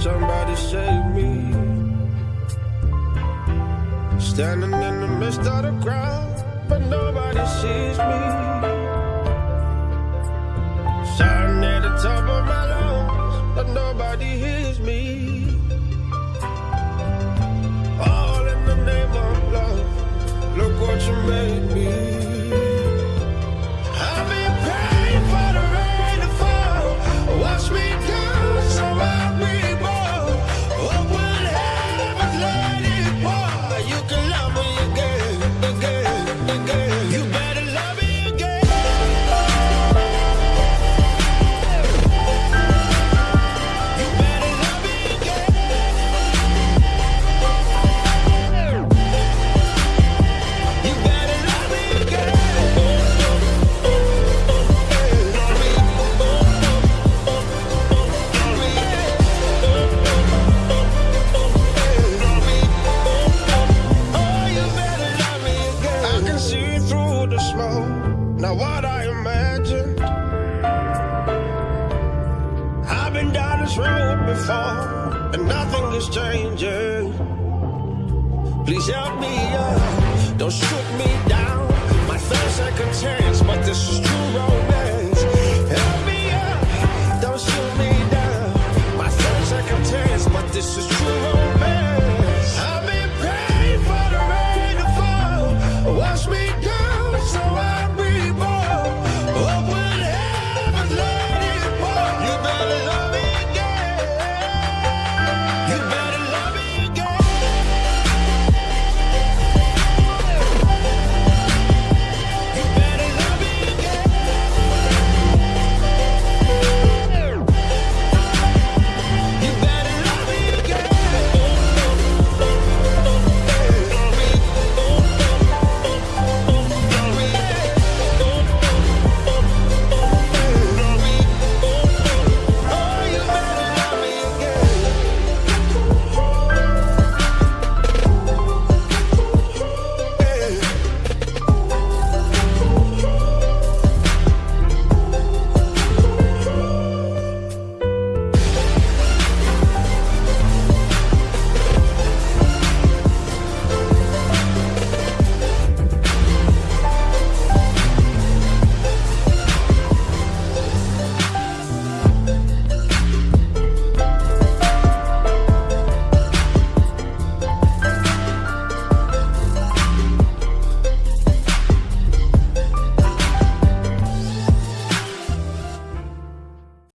Somebody save me. Standing in the midst of the crowd, but nobody sees me. Shouting at the top of my lungs, but nobody hears me. All in the name of love, look what you made me. Now what I imagined. I've been down this road before, and nothing is changing. Please help me up, don't shoot me down. My third second chance, but this is. Oh,